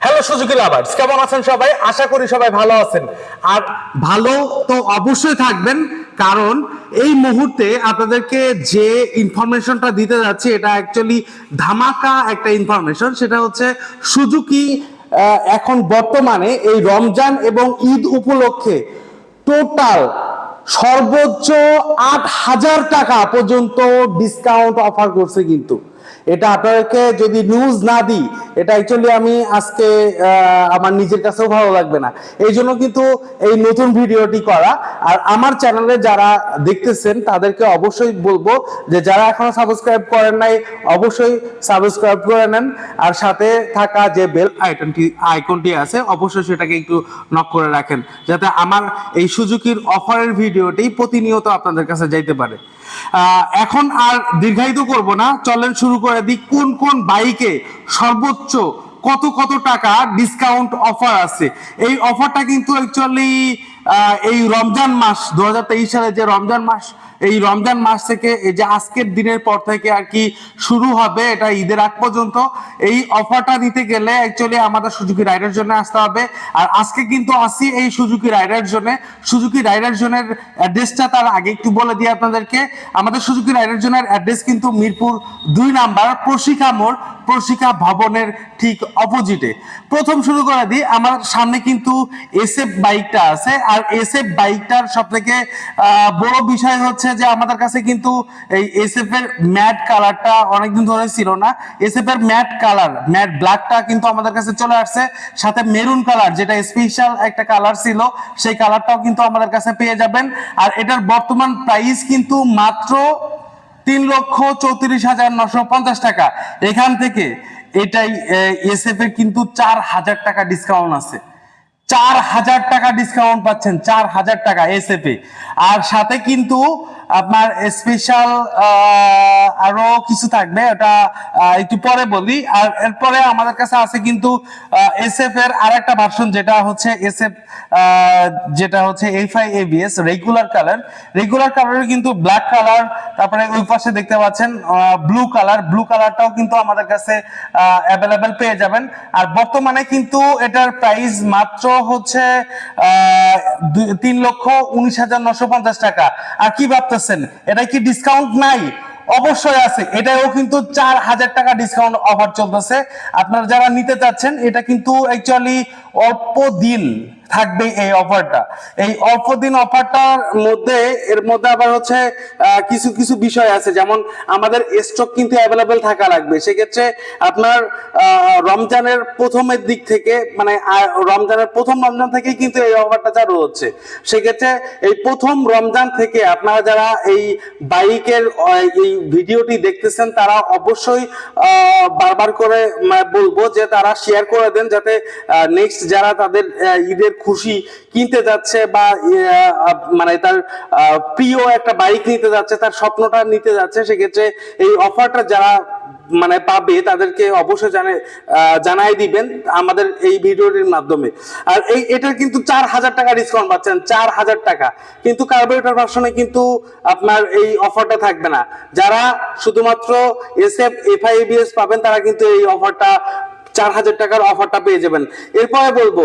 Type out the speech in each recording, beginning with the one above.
Hello Suzuki lovers কেমন আছেন সবাই? আশা করি সবাই ভালো আছেন। আর ভালো তো অবশ্যই থাকবেন, কারণ এই মুহূর্তে আপনাদেরকে যে ইনফরমেশনটা দিতে যাচ্ছি, এটা অ্যাকচুয়ালি ধামাকা একটা ইনফরমেশন সেটা হচ্ছে সুজুকি এখন বর্তমানে এই রমজান এবং ঈদ উপলক্ষে টোটাল সর্বোচ্চ আট হাজার টাকা পর্যন্ত ডিসকাউন্ট অফার করছে কিন্তু। এটা আপনাদেরকে যদি নিউজ না দিই, এটা অ্যাকচুয়ালি আমি আজকে আমার নিজের কাছেও ভালো লাগবে না। এই জন্য কিন্তু এই নতুন ভিডিওটি করা। আর আমার চ্যানেলে যারা দেখতেছেন, তাদেরকে অবশ্যই বলব যে যারা এখনও সাবস্ক্রাইব করেন নাই, অবশ্যই সাবস্ক্রাইব করে নেন। আর সাথে থাকা যে বেল আইকনটি আইকনটি আছে, অবশ্যই সেটাকে একটু নক করে রাখেন। যাতে আমার এই সুজুকির অফারের ভিডিওটি প্রতিনিয়ত আপনাদের কাছে যাইতে পারে। এখন আর দীর্ঘায়িত করব না। চলেন শুরু করে দিই। কোন কোন বাইকে সর্বোচ্চ কত কত টাকা ডিসকাউন্ট অফার আছে? এই অফারটা কিন্তু অ্যাকচুয়ালি এই রমজান মাস দু হাজার তেইশ সালে যে রমজান মাস, এই রমজান মাস থেকে এই যে আজকের দিনের পর থেকে আর কি শুরু হবে, এটা ঈদের আগ পর্যন্ত, এই অফারটা দিতে গেলে অ্যাকচুয়ালি আমাদের সুজুকি রাইডার জন্য আসতে হবে। আর আজকে কিন্তু আসি এই সুজুকি রাইডার জন্য সুজুকি রাইডার জোনের অ্যাড্রেসটা তার আগে একটু বলে দিই আপনাদেরকে। আমাদের সুজুকি রাইডার জোনের অ্যাড্রেস কিন্তু মিরপুর দুই নাম্বার প্রশিকা মোড়, প্রশিকা ভবনের ঠিক অপোজিটে প্রথম শুরু করে দিই, আমার সামনে কিন্তু এসএফ বাইকটা আছে। আর এসএফ বাইকটার সব থেকে বড় বিষয় হচ্ছে যে আমাদের কাছে কিন্তু এই এসএফ এর ম্যাট কালারটা অনেকদিন ধরে ছিল না। এসএফ এর ম্যাট কালার ম্যাট ব্ল্যাকটা কিন্তু আমাদের কাছে চলে আসছে। সাথে মেরুন কালার যেটা স্পেশাল একটা কালার ছিল, সেই কালারটাও কিন্তু আমাদের কাছে পেয়ে যাবেন। আর এটার বর্তমান প্রাইস কিন্তু মাত্র তিন লক্ষ চৌত্রিশ হাজার নশো পঞ্চাশ টাকা। এখান থেকে এটাই এসএফ এর কিন্তু চার হাজার টাকা ডিসকাউন্ট আছে। চার হাজার টাকা ডিসকাউন্ট পাচ্ছেন চার হাজার টাকা এসএফ এ আর সাথে কিন্তু আপনার স্পেশাল আরও কিছু থাকবে, ওটা একটু পরে বলি। আর এরপরে আমাদের কাছে আছে কিন্তু এসএফ এর আর একটা ভার্সন যেটা হচ্ছে এসএফ যেটা হচ্ছে F FI ABS regular colour regular কালারের কিন্তু ব্ল্যাক কালার তারপরে ওই পাশে দেখতে পাচ্ছেন ব্লু কালার ব্লু কালারটাও কিন্তু আমাদের কাছে অ্যাভেলেবেল পেয়ে যাবেন। আর বর্তমানে কিন্তু এটার প্রাইস মাত্র হচ্ছে তিন লক্ষ উনিশ হাজার নশো পঞ্চাশ টাকা। আর কি ভাবতেছেন? এটা কি ডিসকাউন্ট নাই। অবশ্যই আছে। এটাও কিন্তু চার হাজার টাকা ডিসকাউন্ট অফার চলতেছে। আপনারা যারা নিতে চাচ্ছেন, এটা কিন্তু অল্প দিন থাকবে এই অফারটা। এই অল্প দিন অফারটার মধ্যে, এর মধ্যে আবার হচ্ছে কিছু কিছু বিষয় আছে। যেমন আমাদের স্টক কিন্তু অ্যাভেলেবেল থাকা লাগবে। সেক্ষেত্রে আপনার রমজানের প্রথমের দিক থেকে মানে রমজানের প্রথম রমজান থেকে কিন্তু এই অফারটা চালু হচ্ছে। সেক্ষেত্রে এই প্রথম রমজান থেকে আপনারা যারা এই বাইকের এই ভিডিওটি দেখতেছেন, তারা অবশ্যই বারবার করে বলব যে তারা শেয়ার করে দেন, যাতে নেক্সট যারা তাদের ঈদের খুশি কিনতে যাচ্ছে বা মানে তার প্রিয় একটা বাইক নিতে যাচ্ছে, তার স্বপ্নটা নিতে যাচ্ছে, সেক্ষেত্রে এই অফারটা যারা মানে পাবে তাদেরকে অবশ্যই জানে জানাই দিবেন আমাদের এই ভিডিওটির মাধ্যমে। আর এই, এটার কিন্তু চার হাজার টাকা ডিসকাউন্ট পাচ্ছেন, চার হাজার টাকা। কিন্তু কার্বোরেটর ভার্সনে কিন্তু আপনার এই অফারটা থাকবে না। যারা শুধুমাত্র এস এফ এফআইবিএস পাবেন, তারা কিন্তু এই অফারটা চার হাজার টাকার অফারটা পেয়ে যাবেন। এরপরে বলব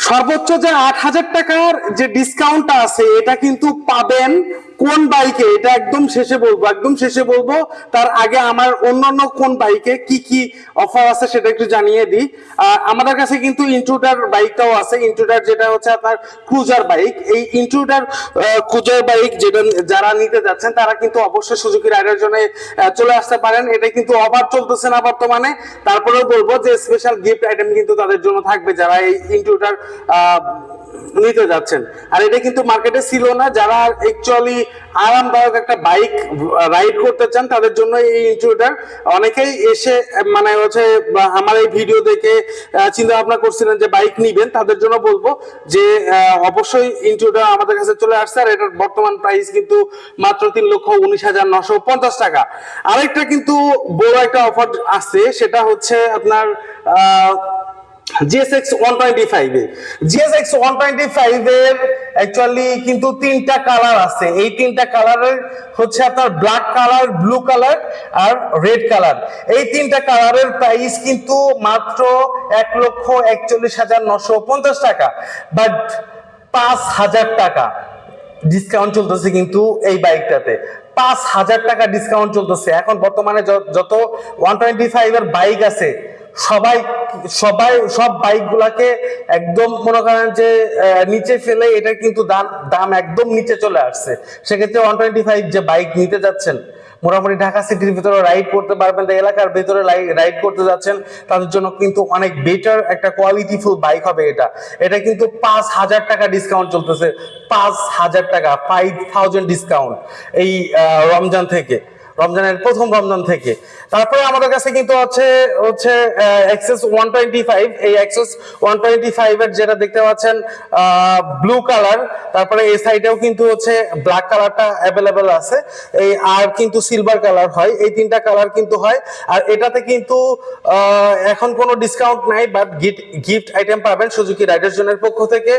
সর্বোচ্চ যে আট হাজার টাকার যে ডিসকাউন্টটা আছে এটা কিন্তু পাবেন কোন বাইকে, এটা একদম শেষে বলব, একদম শেষে বলব, তার আগে আমার অন্যান্য কোন বাইকে কি কি অফার আছে সেটা একটু জানিয়ে দিই। আমাদের কাছে কিন্তু ইন্ট্রুডার বাইকটাও আছে ইন্ট্রুডার যেটা হচ্ছে আপনার ক্রুজার বাইক এই ইন্ট্রুডার ক্রুজার বাইক যেটা যারা নিতে যাচ্ছেন, তারা কিন্তু অবশ্যই রাইডার জন্য চলে আসতে পারেন। এটা কিন্তু অফার চলতেছে না বর্তমানে। তারপরেও বলব যে স্পেশাল গিফট আইটেম কিন্তু তাদের জন্য থাকবে যারা এই ইন্ট্রুডার নিতে যাচ্ছেন। আর এটা কিন্তু মার্কেটে ছিল না। যারা অ্যাকচুয়ালি আরামদায়ক একটা বাইক রাইড করতে চান, তাদের জন্য এই ইন্ট্রুডার অনেকেই এসে মানে হচ্ছে আমার এই ভিডিও দেখে চিন্তা ভাবনা করছিলেন যে বাইক নিবেন। তাদের জন্য বলব যে অবশ্যই ইন্ট্রুডার আমাদের কাছে চলে আসছে। আর এটার বর্তমান প্রাইস কিন্তু মাত্র তিন লক্ষ উনিশ হাজার নশো পঞ্চাশ টাকা। আরেকটা কিন্তু বড় একটা অফার আছে সেটা হচ্ছে আপনার জিএসএক্স ওয়ান টোয়েন্টি ফাইভে জিএসএক্স ওয়ান টোয়েন্টি ফাইভের অ্যাকচুয়ালি কিন্তু তিনটা কালার আছে। এই তিনটা কালারের হচ্ছে আপনার ব্ল্যাক কালার ব্লু কালার আর রেড কালার এই তিনটা কালারের প্রাইস কিন্তু মাত্র এক লক্ষ একচল্লিশ হাজার নশো পঞ্চাশ টাকা। বাট পাঁচ হাজার টাকা ডিসকাউন্ট চলতেছে কিন্তু এই বাইকটাতে পাঁচ হাজার টাকা ডিসকাউন্ট চলতেছে। এখন বর্তমানে যত ওয়ান টোয়েন্টি ফাইভ বাইক আছে সবাই সবাই, সব বাইক গুলাকে একদম মনে করেন যে নিচে ফেলে এটা কিন্তু দাম দাম একদম নিচে চলে আসছে। সেক্ষেত্রে ওয়ান টোয়েন্টি ফাইভ যে বাইক নিতে যাচ্ছেন, মোটামুটি ঢাকা সিটির ভিতরে রাইড করতে পারবেন এলাকার ভিতরে রাইড করতে যাচ্ছেন, তাদের জন্য কিন্তু অনেক বেটার একটা কোয়ালিটিফুল বাইক হবে এটা। এটা কিন্তু পাঁচ হাজার টাকা ডিসকাউন্ট চলতেছে, পাঁচ হাজার টাকা ফাইভ থাউজেন্ড ডিসকাউন্ট এই রমজান থেকে। রমজানের প্রথম রমজান থেকে। তারপরে আমাদের কাছে কিন্তু হচ্ছে হচ্ছে এক্সেস ওয়ান টোয়েন্টি ফাইভ এই এক্সেস ওয়ান টোয়েন্টি ফাইভ এর যেটা দেখতে পাচ্ছেন ব্লু কালার তারপরে এই সাইডেও কিন্তু হচ্ছে ব্ল্যাক কালারটা অ্যাভেলেবেল আছে। এই আর কিন্তু সিলভার কালার হয়, এই তিনটা কালার কিন্তু হয়। আর এটাতে কিন্তু এখন কোনো ডিসকাউন্ট নাই বাট গিফট গিফট আইটেম পাবেন সুজুকি রাইডার জোনের পক্ষ থেকে।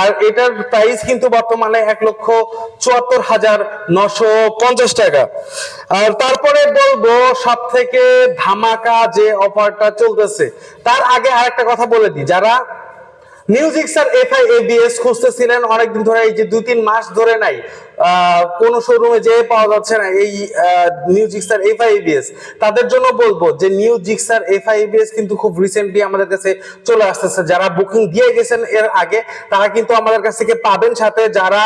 আর এটার প্রাইস কিন্তু বর্তমানে এক লক্ষ চুয়াত্তর হাজার নশো পঞ্চাশ টাকা। আর তারপরে বলব সব থেকে ধামাকা যে অফারটা চলতেছে, তার আগে আরেকটা কথা বলে দিই, যারা মিউজিক স্যার এফআই এবিএস খুঁজতেছিলেন অনেকদিন ধরে, এই যে দুই তিন মাস ধরে নাই কোন শোরুমে যে পাওয়া যাচ্ছে না এই মিউজিক স্যার এবিএস তাদের জন্য বলব যে জিক্সার এফআই এবিএস কিন্তু খুব রিসেন্টলি আমাদের কাছে চলে আসতেছে। যারা বুকিং দিয়ে গেছেন এর আগে, তারা কিন্তু আমাদের কাছ থেকে পাবেন সাথে। যারা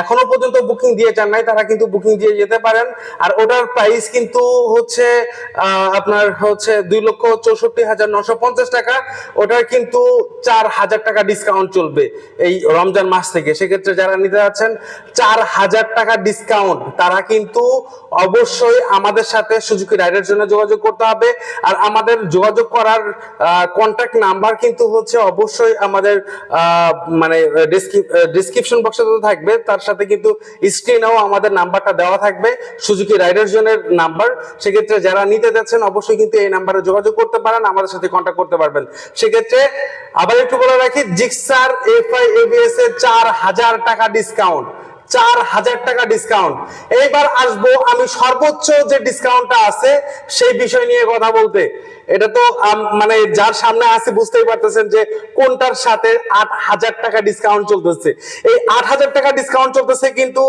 এখনও পর্যন্ত বুকিং দিয়ে যান নাই, তারা কিন্তু বুকিং দিয়ে যেতে পারেন। আর ওটার প্রাইস কিন্তু হচ্ছে আপনার হচ্ছে দুই লক্ষ চৌষট্টি হাজার নশো পঞ্চাশ টাকা। ওটার কিন্তু চার হাজার টাকা ডিসকাউন্ট চলবে এই রমজান মাস থেকে। সেক্ষেত্রে যারা নিতে যাচ্ছেন, চার হাজার টাকা ডিসকাউন্ট তারা কিন্তু অবশ্যই আমাদের সাথে সুজুকি রাইডের জন্য যোগাযোগ করতে হবে। আর আমাদের যোগাযোগ করার কন্ট্যাক্ট নাম্বার কিন্তু হচ্ছে অবশ্যই আমাদের মানে ডিসক্রিপশন বক্সে তো থাকবে। তার সাথে কিন্তু স্ক্রিনেও আমাদের নাম্বারটা দেওয়া থাকবে, সুজুকি রাইডার জোনের নাম্বার। সেক্ষেত্রে যারা নিতে যাচ্ছেন, অবশ্যই কিন্তু এই নাম্বারে যোগাযোগ করতে পারেন, আমাদের সাথে কন্ট্যাক্ট করতে পারবেন। সেক্ষেত্রে আবার একটু বলে রাখি, জিক্সার, এফআই, এবিএস এর চার হাজার টাকা ডিসকাউন্ট চার হাজার টাকা ডিসকাউন্ট এইবার আসব আমি সর্বোচ্চ যে ডিসকাউন্টটা আছে, সেই বিষয় নিয়ে কথা বলতে। এটা তো মানে যার সামনে আছে বুঝতেই পারতেছেন যে কোনটার সাথে আট হাজার টাকা ডিসকাউন্ট চলতেছে। এই আট হাজার টাকা ডিসকাউন্ট চলতেছে কিন্তু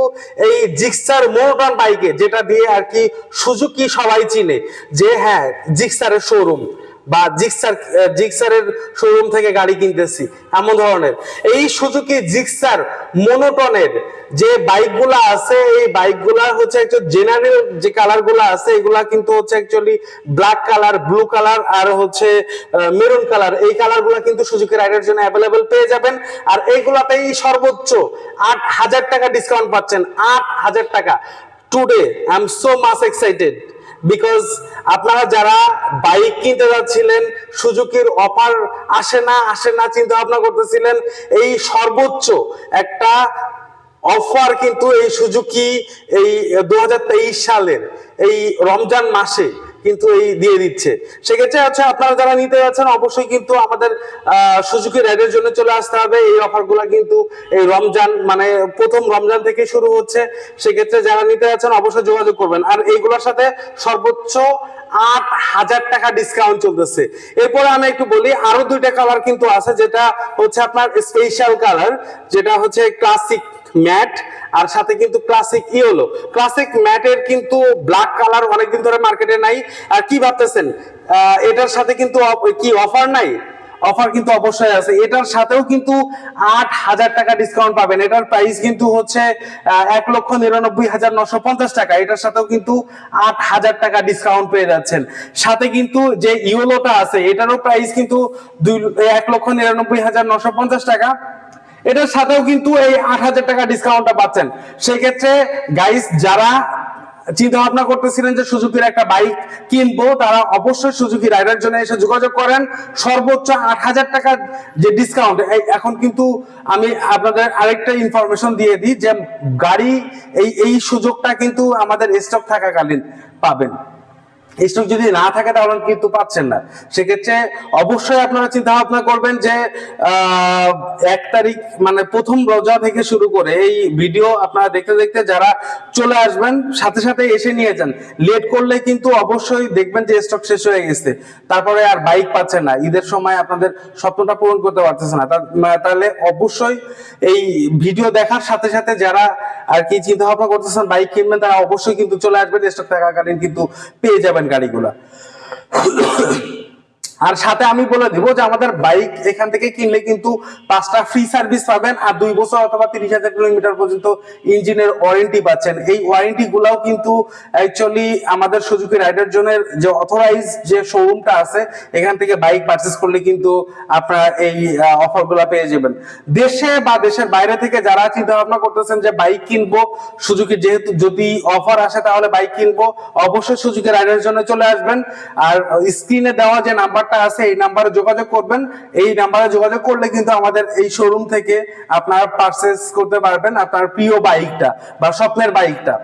এই জিক্সার মোটন বাইকে, যেটা দিয়ে আর কি সুজুকি সবাই চিনে যে হ্যাঁ জিক্সারের শোরুম বা জিক্সার জিক্সারের শোরুম থেকে গাড়ি কিনতেছি, এমন ধরনের। এই সুজুকি জিক্সার মোনোটনের যে বাইকগুলো আছে, এই বাইকগুলা হচ্ছে একটু জেনারেল যে কালারগুলো আছে, এগুলা কিন্তু হচ্ছে actually black colour blue colour আর হচ্ছে মেরুন কালার এই কালারগুলো কিন্তু সুজুকি রাইডের জন্য অ্যাভেলেবেল পেয়ে যাবেন। আর এইগুলাতেই সর্বোচ্চ আট হাজার টাকা ডিসকাউন্ট পাচ্ছেন, আট হাজার টাকা। Today I am so much excited because আপনারা যারা বাইক কিনতে যাচ্ছিলেন সুযোগের অফার আসে না আসে না চিন্তা ভাবনা করতেছিলেন, এই সর্বোচ্চ একটা অফার কিন্তু এই সুজুকি এই দু হাজার তেইশ সালের, এই রমজান মাসে কিন্তু এই দিয়ে দিচ্ছে। সেক্ষেত্রে হচ্ছে আপনারা যারা নিতে যাচ্ছেন, অবশ্যই কিন্তু আমাদের সুজুকি রাইডের জন্য চলে আসতে হবে। এই অফারগুলো কিন্তু এই রমজান মানে প্রথম রমজান থেকে শুরু হচ্ছে। সেক্ষেত্রে যারা নিতে যাচ্ছেন, অবশ্যই যোগাযোগ করবেন। আর এইগুলোর সাথে সর্বোচ্চ আট হাজার টাকা ডিসকাউন্ট চলতেছে। এরপরে আমি একটু বলি, আরও দুইটা কালার কিন্তু আছে, যেটা হচ্ছে আপনার স্পেশাল কালার যেটা হচ্ছে ক্লাসিক ম্যাট, আর সাথে কিন্তু ক্লাসিক ইয়েলো। ক্লাসিক ম্যাটের কিন্তু ব্ল্যাক কালার অনেকদিন ধরে মার্কেটে নাই। আর কি ভাবতেছেন? এটার সাথে কিন্তু কি অফার নাই? অফার কিন্তু অবশ্যই আছে। এটার সাথেও কিন্তু আট হাজার টাকা ডিসকাউন্ট পাবেন। এটার প্রাইস কিন্তু হচ্ছে এক লক্ষ নিরানব্বই হাজার নশো পঞ্চাশ টাকা। এটার সাথেও কিন্তু আট হাজার টাকা ডিসকাউন্ট পেয়ে যাচ্ছেন। সাথে কিন্তু যে ইউলোটা আছে, এটারও প্রাইস কিন্তু দুই এক লক্ষ নিরানব্বই হাজার নশো পঞ্চাশ টাকা। এটার সাথেও কিন্তু এই আট হাজার টাকা ডিসকাউন্টটা পাচ্ছেন। সেক্ষেত্রে গাইস যারা চিন্তা ভাবনা করতেছিলেন যে সুজুকির একটা বাইক কিনবো, তারা অবশ্যই সুজুকি রাইডার জন্য এসে যোগাযোগ করেন। সর্বোচ্চ আট হাজার টাকা যে ডিসকাউন্ট এখন কিন্তু আমি আপনাদের আরেকটা ইনফরমেশন দিয়ে দিই যে গাড়ি, এই এই সুযোগটা কিন্তু আমাদের স্টক থাকাকালীন পাবেন। স্টক যদি না থাকে তাহলে কিন্তু পাচ্ছেন না। সেক্ষেত্রে অবশ্যই আপনারা চিন্তা ভাবনা করবেন যে এক তারিখ মানে প্রথম রোজা থেকে শুরু করে এই ভিডিও আপনারা দেখতে দেখতে যারা চলে আসবেন, সাথে সাথে এসে নিয়ে যান। লেট করলে কিন্তু অবশ্যই দেখবেন যে স্টক শেষ হয়ে গেছে। তারপরে আর বাইক পাচ্ছেন না। ঈদের সময় আপনাদের স্বপ্নটা পূরণ করতে পারতেছে না। তাহলে অবশ্যই এই ভিডিও দেখার সাথে সাথে যারা আর কি চিন্তা ভাবনা করতেছেন? বাইক কিনবেন, তারা অবশ্যই কিন্তু চলে আসবেন। স্টক থাকাকালীন কিন্তু পেয়ে যাবেন গাড়িগুলা। আর সাথে আমি বলে দিব যে আমাদের বাইক এখান থেকে কিনলে কিন্তু পাঁচটা ফ্রি সার্ভিস পাবেন আর দুই বছর অথবা তিরিশ হাজার কিলোমিটার পর্যন্ত ইঞ্জিনের ওয়ারেন্টি পাচ্ছেন। এই ওয়ারেন্টি গুলাও কিন্তু অ্যাকচুয়ালি আমাদের সুজুকি রাইডার জোনের যে অথরাইজ যে শোরুমটা আছে, এখান থেকে বাইক পারচেস করলে কিন্তু আপনারা এই অফারগুলা পেয়ে যাবেন। দেশে বা দেশের বাইরে থেকে যারা চিন্তা ভাবনা করতেছেন যে বাইক কিনবো সুজুকি যেহেতু যদি অফার আসে তাহলে বাইক কিনবো, অবশ্যই সুজুকি রাইডার জন্য চলে আসবেন। আর স্ক্রিনে দেওয়া যে নাম্বারটা আছে, এই নাম্বারে যোগাযোগ করবেন। এই নাম্বারে যোগাযোগ করলে কিন্তু আমাদের এই শোরুম থেকে আপনারা পারচেস করতে পারবেন আপনার প্রিয় বাইকটা বা স্বপ্নের বাইকটা।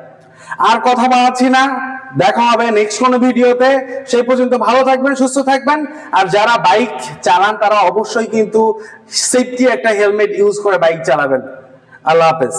আর কথা বাড়াচ্ছি না, দেখা হবে নেক্সট কোনো ভিডিওতে। সেই পর্যন্ত ভালো থাকবেন, সুস্থ থাকবেন। আর যারা বাইক চালান, তারা অবশ্যই কিন্তু সেফটি একটা হেলমেট ইউজ করে বাইক চালাবেন। আল্লাহ হাফেজ।